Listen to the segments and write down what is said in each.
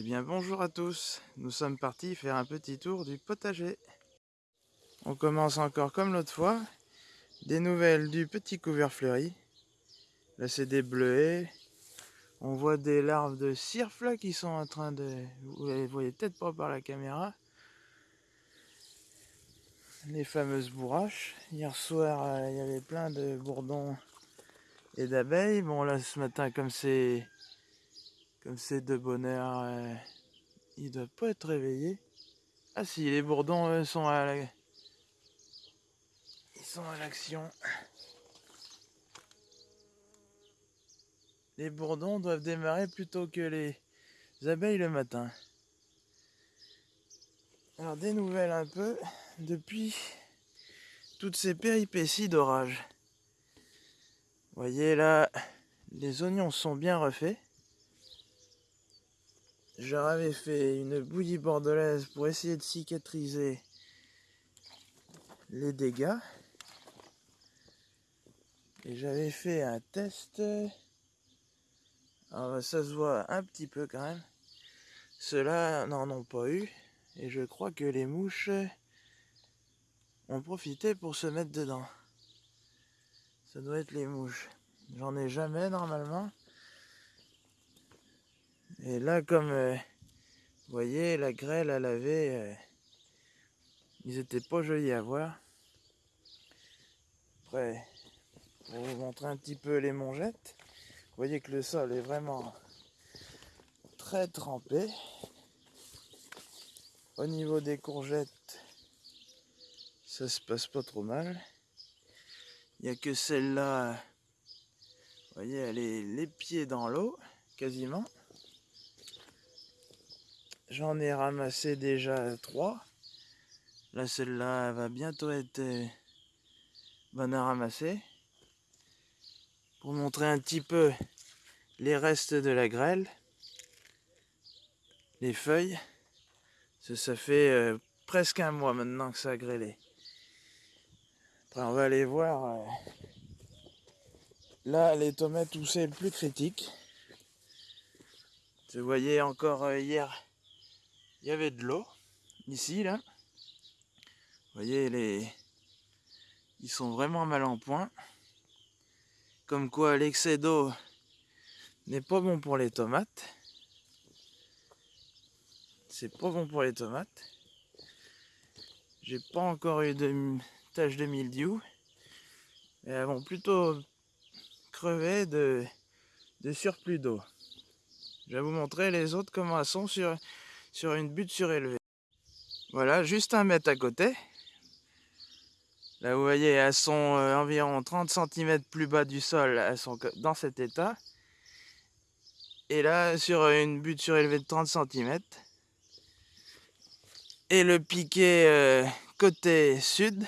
Eh bien bonjour à tous, nous sommes partis faire un petit tour du potager. On commence encore comme l'autre fois, des nouvelles du petit couvert fleuri. Là c'est des bleuets, on voit des larves de cirfle qui sont en train de... Vous les voyez peut-être pas par la caméra. Les fameuses bourraches. Hier soir euh, il y avait plein de bourdons et d'abeilles. Bon là ce matin comme c'est comme c'est de bonheur, euh, il doit pas être réveillé. Ah si, les bourdons sont à la... Ils sont à l'action. Les bourdons doivent démarrer plutôt que les abeilles le matin. Alors des nouvelles un peu depuis toutes ces péripéties d'orage. voyez là, les oignons sont bien refaits. J'avais fait une bouillie bordelaise pour essayer de cicatriser les dégâts. Et j'avais fait un test. Alors ça se voit un petit peu quand même. Ceux-là n'en ont pas eu. Et je crois que les mouches ont profité pour se mettre dedans. Ça doit être les mouches. J'en ai jamais normalement. Et là, comme euh, vous voyez, la grêle à laver, euh, ils étaient pas jolis à voir. Après, pour vous montrer un petit peu les mongettes, vous voyez que le sol est vraiment très trempé. Au niveau des courgettes, ça se passe pas trop mal. Il n'y a que celle-là, vous voyez, elle est les pieds dans l'eau, quasiment. J'en ai ramassé déjà trois. Là, celle-là va bientôt être euh, bonne à ramasser. Pour montrer un petit peu les restes de la grêle. Les feuilles. Ça, fait euh, presque un mois maintenant que ça a grêlé. On va aller voir. Euh, là, les tomates où c'est le plus critique. Vous voyez encore hier il y avait de l'eau ici là. Vous voyez les ils sont vraiment mal en point. Comme quoi l'excès d'eau n'est pas bon pour les tomates. C'est pas bon pour les tomates. J'ai pas encore eu de taches de mildiou. elles vont plutôt crever de, de surplus d'eau. Je vais vous montrer les autres comment elles sont sur sur une butte surélevée. Voilà, juste un mètre à côté. Là, vous voyez, elles sont euh, environ 30 cm plus bas du sol, elles sont dans cet état. Et là, sur une butte surélevée de 30 cm. Et le piquet euh, côté sud,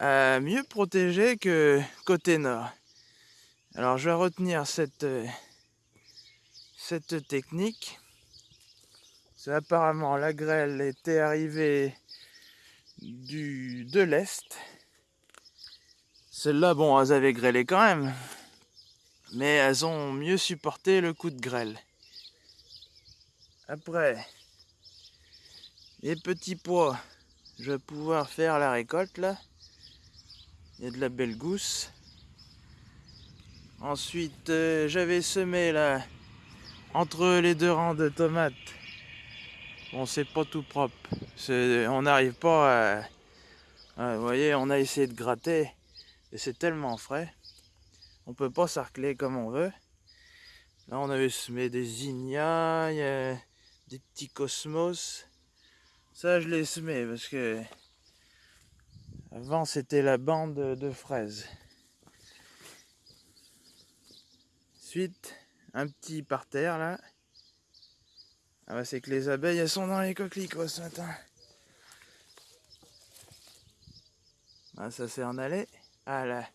mieux protégé que côté nord. Alors, je vais retenir cette, euh, cette technique apparemment la grêle était arrivée du, de l'Est. Celles-là, bon, elles avaient grêlé quand même. Mais elles ont mieux supporté le coup de grêle. Après, les petits pois, je vais pouvoir faire la récolte là. Il y a de la belle gousse. Ensuite, euh, j'avais semé là, entre les deux rangs de tomates, Bon, c'est pas tout propre. On n'arrive pas à... Vous voyez, on a essayé de gratter et c'est tellement frais. On peut pas sarcler comme on veut. Là, on avait semé des zinnias, des petits cosmos. Ça, je l'ai semé parce que avant, c'était la bande de fraises. Ensuite, un petit parterre là. Ah bah c'est que les abeilles elles sont dans les coquelicots ce matin. Ah ça c'est en aller. Ah là.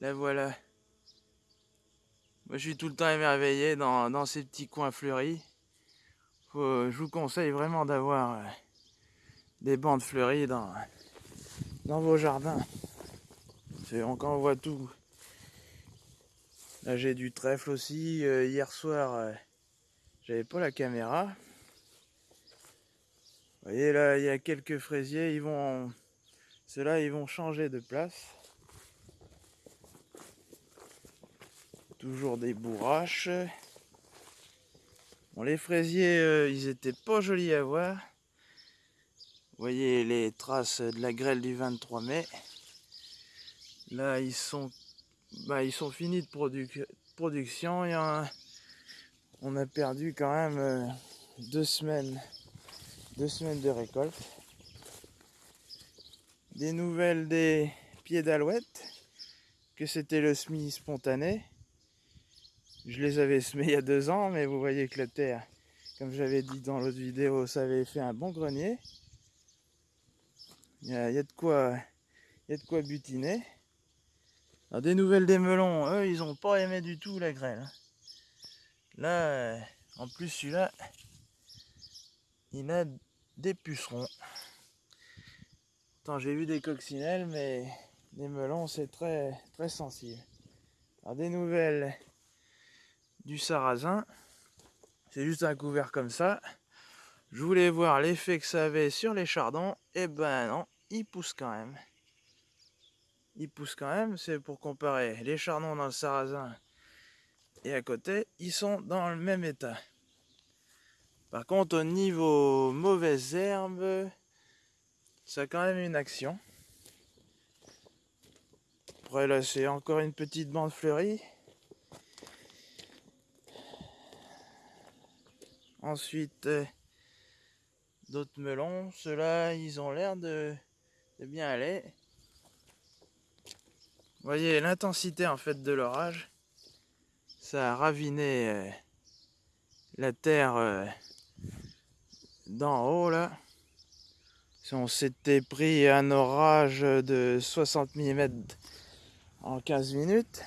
La voilà. Moi je suis tout le temps émerveillé dans, ces petits coins fleuris. je vous conseille vraiment d'avoir euh, des bandes fleuries dans, dans vos jardins. Quand on voit tout. Là j'ai du trèfle aussi. Euh, hier soir, euh, J'avais pas la caméra. Vous voyez là, il y a quelques fraisiers, ils vont... Ceux-là, ils vont changer de place. Toujours des bourraches. Bon, les fraisiers, euh, ils étaient pas jolis à voir. Vous voyez les traces de la grêle du 23 mai. Là, ils sont, bah, ils sont finis de production. Il y a On a perdu quand même euh, deux semaines, deux semaines de récolte. Des nouvelles des pieds d'alouette, que c'était le semis spontané. Je les avais semés il y a deux ans, mais vous voyez que la terre, comme j'avais dit dans l'autre vidéo, ça avait fait un bon grenier. Il y, a, de quoi, il y a de quoi butiner. Alors, des nouvelles des melons, eux, ils ont pas aimé du tout la grêle. Là, euh, en plus, celui-là, il a des pucerons. Attends, j'ai vu des coccinelles, mais les melons, c'est très, très sensible. Alors, des nouvelles du sarrasin. C'est juste un couvert comme ça. Je voulais voir l'effet que ça avait sur les chardons. Et eh ben non, il pousse quand même. Il pousse quand même, c'est pour comparer les chardons dans le sarrasin et à côté, ils sont dans le même état. Par contre, au niveau mauvaises herbes, ça a quand même une action. Après là, c'est encore une petite bande fleurie. Ensuite, euh, d'autres melons. Ceux-là, ils ont l'air de, bien aller. Voyez l'intensité en fait de l'orage. Ça a raviné euh, la terre euh, d'en haut là. On s'était pris un orage de 60 mm en 15 minutes.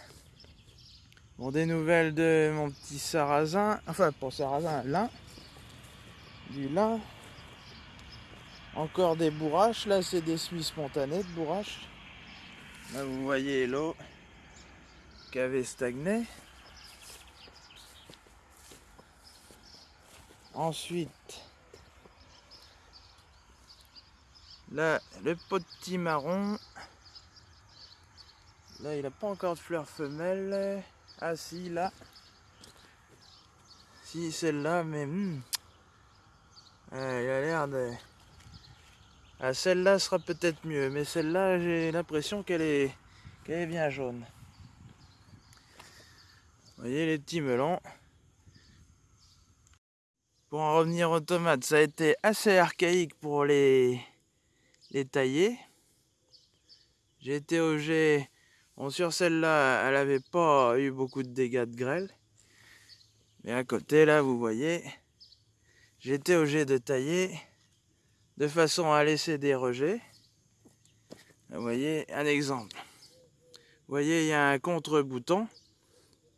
Bon, des nouvelles de mon petit sarrasin, enfin pour sarrasin, lin, du lin. Encore des bourraches, là c'est des semis spontanés de bourraches. Là vous voyez l'eau qui avait stagné. Ensuite, là le petit marron. Là il n'a pas encore de fleurs femelles. Ah si, là. Si, celle-là, mais... Hmm. il a l'air de... Ah, celle-là sera peut-être mieux, mais celle-là, j'ai l'impression qu'elle est... qu'elle est bien jaune. Vous voyez les petits melons. Pour en revenir aux tomates, ça a été assez archaïque pour les, tailler. J'ai été au Bon, sur celle-là, elle n'avait pas eu beaucoup de dégâts de grêle. Mais à côté, là, vous voyez, j'étais obligé de tailler de façon à laisser des rejets. Vous voyez, un exemple. Vous voyez, il y a un contre-bouton.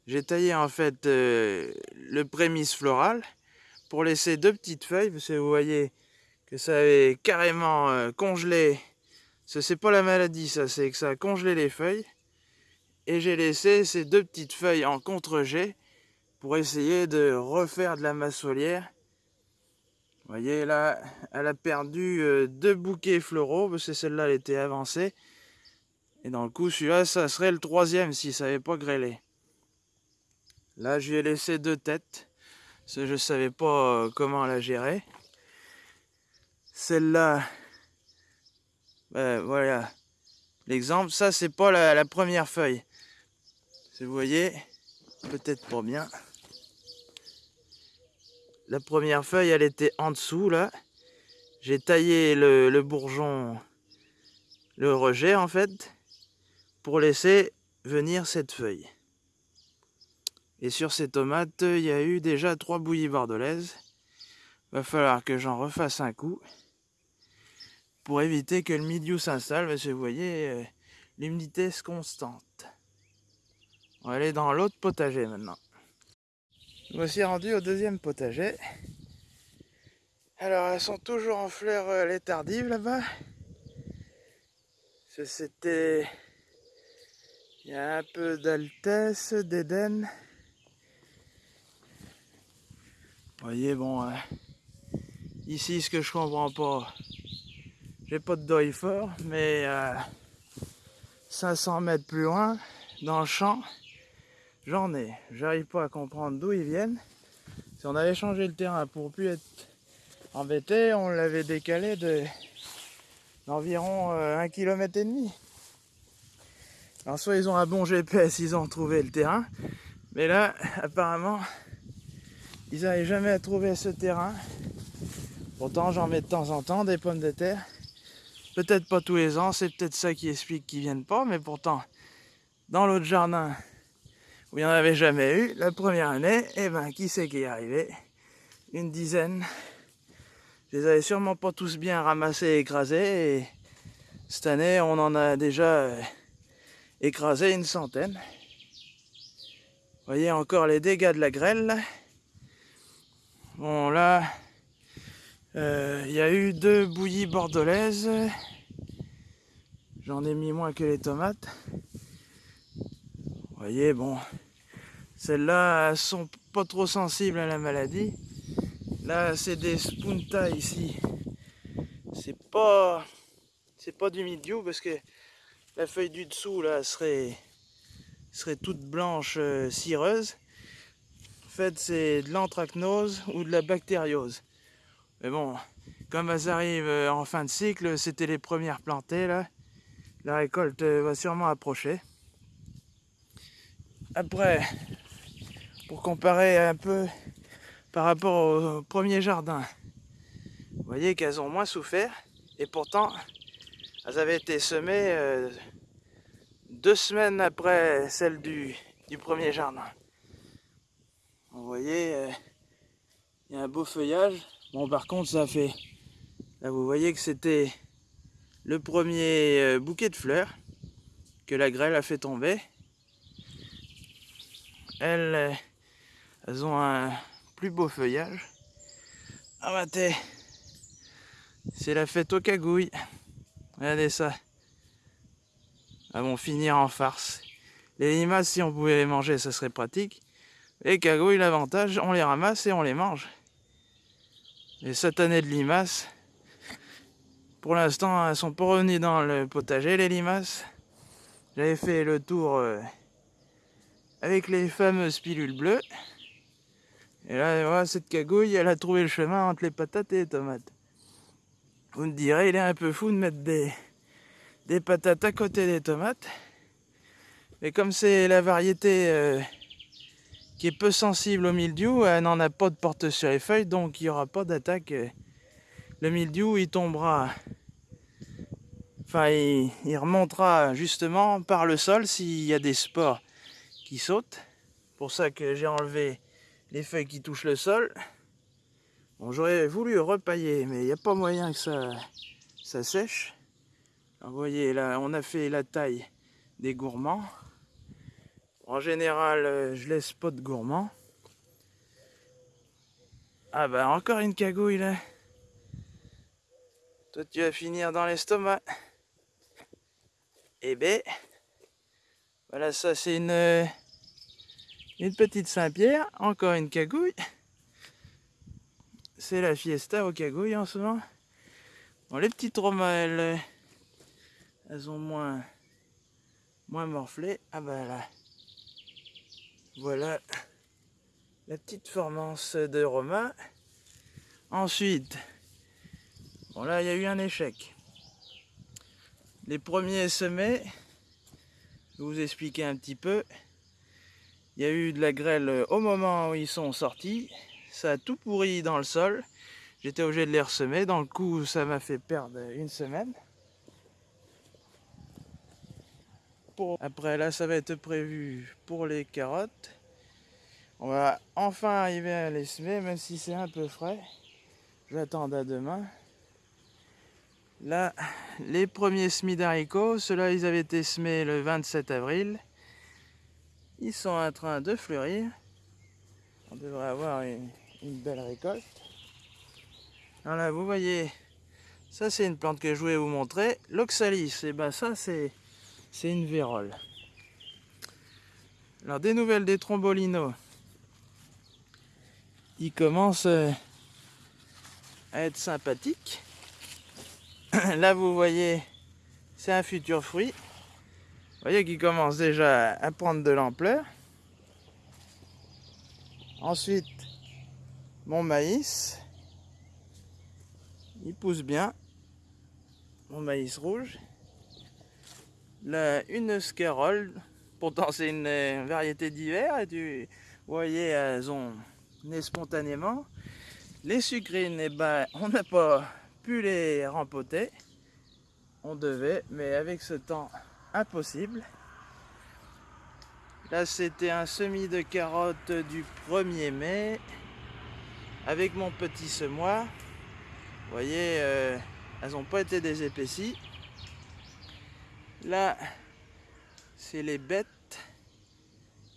J'ai taillé en fait euh, le prémisse floral pour laisser deux petites feuilles, parce que vous voyez que ça avait carrément euh, congelé. Ce c'est pas la maladie, ça, c'est que ça a congelé les feuilles et j'ai laissé ces deux petites feuilles en contre-jet pour essayer de refaire de la masse foliaire. Vous voyez là, elle a perdu euh, deux bouquets floraux parce que celle-là elle était avancée. Et dans le coup, celui-là, ça serait le troisième si ça n'avait pas grêlé. Là, je lui ai laissé deux têtes. Je savais pas euh, comment la gérer. Celle-là, ben, voilà. L'exemple, ça, c'est pas la première feuille. Si vous voyez, peut-être pas bien. La première feuille, elle était en dessous, là. J'ai taillé le, bourgeon, le rejet, en fait, pour laisser venir cette feuille. Et sur ces tomates, il y a eu déjà trois bouillies bordelaises. Va falloir que j'en refasse un coup pour éviter que le milieu s'installe, parce que vous voyez, euh, l'humidité est constante. On va aller dans l'autre potager maintenant. Je me suis rendu au deuxième potager. Alors elles sont toujours en fleurs euh, les tardives là-bas. C'était... Il y a un peu d'altesse, d'Éden. Voyez, bon, euh, ici, ce que je comprends pas, j'ai pas de deuil fort, mais 500 mètres plus loin, dans le champ, j'en ai. J'arrive pas à comprendre d'où ils viennent. Si on avait changé le terrain pour plus être embêté, on l'avait décalé de d'environ euh, un kilomètre et demi. Alors soit ils ont un bon GPS, ils ont trouvé le terrain, mais là, apparemment, ils n'arrivent jamais à trouver ce terrain. Pourtant, j'en mets de temps en temps des pommes de terre. Peut-être pas tous les ans, c'est peut-être ça qui explique qu'ils viennent pas, mais pourtant, dans l'autre jardin, où il n'y en avait jamais eu, la première année, eh ben, qui c'est qui est arrivé? Une dizaine. Je les avais sûrement pas tous bien ramassés et écrasés, et cette année, on en a déjà euh, écrasé une centaine. Vous voyez encore les dégâts de la grêle. Bon là, euh, il y a eu deux bouillies bordelaises. J'en ai mis moins que les tomates. Vous voyez, bon, celles-là sont pas trop sensibles à la maladie. Là, c'est des spunta ici. C'est pas, c'est pas du mildiou parce que la feuille du dessous là serait serait toute blanche euh, cireuse. Fait, c'est de l'anthracnose ou de la bactériose. Mais bon, comme elles arrivent euh, en fin de cycle, c'était les premières plantées là. La récolte euh, va sûrement approcher. Après, pour comparer un peu par rapport au premier jardin, vous voyez qu'elles ont moins souffert et pourtant elles avaient été semées deux semaines après celle du, premier jardin. Vous voyez, euh, il y a un beau feuillage. Bon, par contre, ça fait... Là, vous voyez que c'était le premier euh, bouquet de fleurs que la grêle a fait tomber. Elles, euh, elles ont un plus beau feuillage. Ah, bah, c'est la fête aux cagouilles. Regardez ça. Elles vont finir en farce. Les limaces, si on pouvait les manger, ça serait pratique. Les cagouilles, l'avantage, on les ramasse et on les mange. Cette année de limaces, pour l'instant, elles sont pas revenues dans le potager, les limaces. J'avais fait le tour euh, avec les fameuses pilules bleues. Et là, voilà, cette cagouille, elle a trouvé le chemin entre les patates et les tomates. Vous me direz, il est un peu fou de mettre des, des patates à côté des tomates. Mais comme c'est la variété euh, qui est peu sensible au mildiou, elle n'en a pas de porte sur les feuilles, donc il n'y aura pas d'attaque. Le mildiou, il tombera, enfin, il, remontera justement par le sol s'il y a des spores qui sautent. Pour ça que j'ai enlevé les feuilles qui touchent le sol. Bon, j'aurais voulu repailler, mais il n'y a pas moyen que ça, ça sèche vous voyez, là, on a fait la taille des gourmands. En général, euh, je laisse pas de gourmands. Ah bah, encore une cagouille, là. Toi, tu vas finir dans l'estomac. Eh ben, voilà, ça, c'est une, euh, une petite Saint-Pierre. Encore une cagouille. C'est la fiesta aux cagouilles en ce moment. Bon, les petites romelles elles ont moins, moins morflé. Ah ben là, voilà la petite formance de Romain. Ensuite, bon il y a eu un échec. Les premiers semés, je vais vous expliquer un petit peu. Il y a eu de la grêle au moment où ils sont sortis. Ça a tout pourri dans le sol. J'étais obligé de les ressemer. Dans le coup, ça m'a fait perdre une semaine. Après là ça va être prévu pour les carottes. On va enfin arriver à les semer même si c'est un peu frais. Attendre à demain. Là, les premiers semis d'haricots, ceux-là ils avaient été semés le 27 avril. Ils sont en train de fleurir. On devrait avoir une, belle récolte. Alors vous voyez, ça c'est une plante que je voulais vous montrer. L'oxalis, et ben ça c'est c'est une vérole. Alors des nouvelles des trombolinos. il commence euh, à être sympathique. Là, vous voyez, c'est un futur fruit. Vous voyez qu'il commence déjà à prendre de l'ampleur. Ensuite, mon maïs. Il pousse bien. Mon maïs rouge. Une scarole. Pourtant, c'est une euh, variété d'hiver. Et tu voyez, elles ont né spontanément. Les sucrines, eh ben, on n'a pas pu les rempoter. On devait, mais avec ce temps impossible. Là, c'était un semis de carottes du 1er mai avec mon petit semoir. Vous voyez, euh, elles n'ont pas été désépaissies. Là, c'est les bêtes.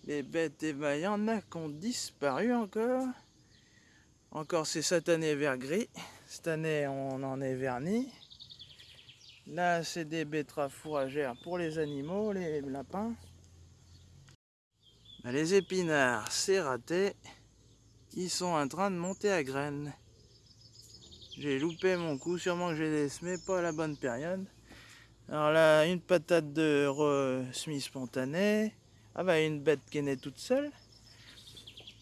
Les bêtes, et y en a qui ont disparu encore. Encore c'est cette année vert gris. Cette année, on en est verni. Là, c'est des betteraves fourragères pour les animaux, les lapins. Ben, les épinards, c'est raté. Ils sont en train de monter à graines. J'ai loupé mon coup, sûrement que j'ai décemé pas à la bonne période. Alors là, une patate de semi spontanée. Ah bah une bête qui est née toute seule.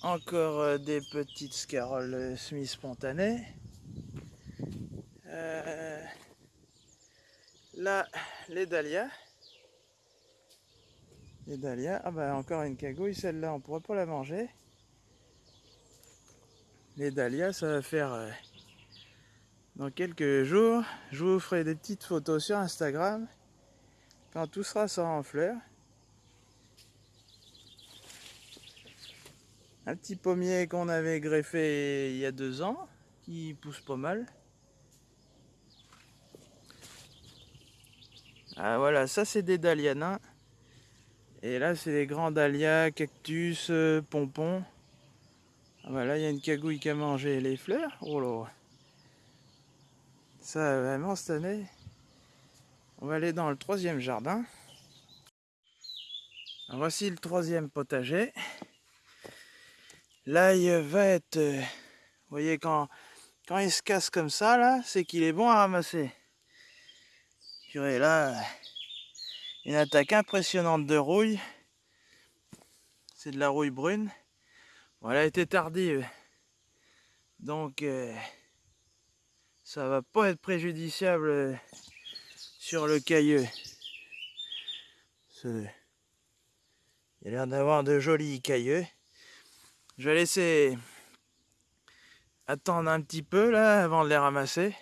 Encore euh, des petites scaroles euh, semi spontanées. Euh, là, les dahlias. Les dahlias. Ah bah encore une cagouille, celle-là on pourrait pas la manger. Les dahlias, ça va faire dans quelques jours. Je vous ferai des petites photos sur Instagram quand tout sera en fleurs. Un petit pommier qu'on avait greffé il y a deux ans, qui pousse pas mal. Ah voilà, ça c'est des dahlias Et là c'est les grands dahlias, cactus, euh, pompons. Ah bah là il y a une cagouille qui a mangé les fleurs. Oh là Ça vraiment cette année. On va aller dans le troisième jardin. voici le troisième potager. L'ail va être... Euh, vous voyez, quand, quand il se casse comme ça, là, c'est qu'il est bon à ramasser. Purée, là, une attaque impressionnante de rouille. C'est de la rouille brune. Bon, elle a été tardive. Donc, euh, ça va pas être préjudiciable euh, sur le cailleux. Il a l'air d'avoir de jolis cailleux. Je vais laisser attendre un petit peu là avant de les ramasser.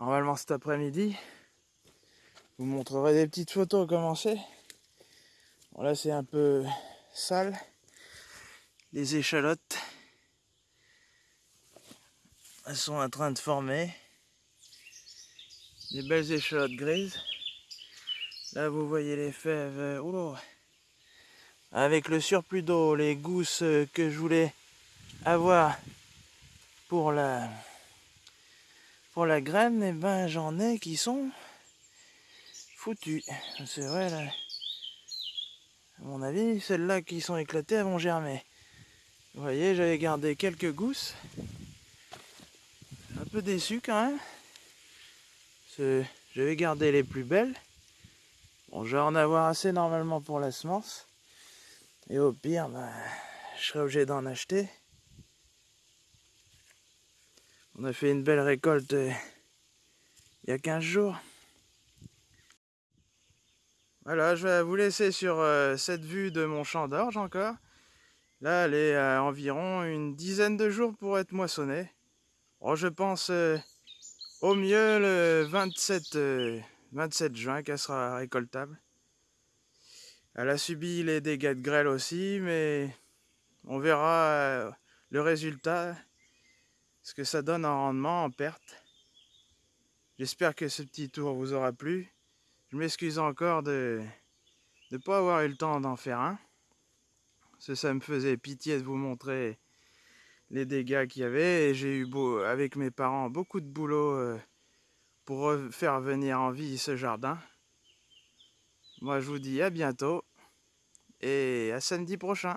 Normalement cet après-midi. Vous montrerai des petites photos comment c'est. Bon là c'est un peu sale. Les échalotes. Elles sont en train de former. Des belles échalotes grises. Là vous voyez les fèves. Oula avec le surplus d'eau, les gousses que je voulais avoir pour la pour la graine, et eh ben j'en ai qui sont foutus. C'est vrai là. À mon avis, celles-là qui sont éclatées elles vont germer. Vous voyez, j'avais gardé quelques gousses. Déçu quand même. J'avais gardé les plus belles. Bon, je vais en avoir assez normalement pour la semence. Et au pire, bah, je serai obligé d'en acheter. On a fait une belle récolte euh, il y a 15 jours. Voilà, je vais vous laisser sur euh, cette vue de mon champ d'orge encore. Là, elle est à environ une dizaine de jours pour être moissonnée. Oh, je pense euh, au mieux le 27, 27 juin qu'elle sera récoltable. Elle a subi les dégâts de grêle aussi, mais on verra euh, le résultat, ce que ça donne en rendement, en perte. J'espère que ce petit tour vous aura plu. Je m'excuse encore de ne pas avoir eu le temps d'en faire un. Que ça me faisait pitié de vous montrer les dégâts qu'il y avait. Et j'ai eu avec mes parents beaucoup de boulot euh, pour faire venir en vie ce jardin. Moi, je vous dis à bientôt et à samedi prochain.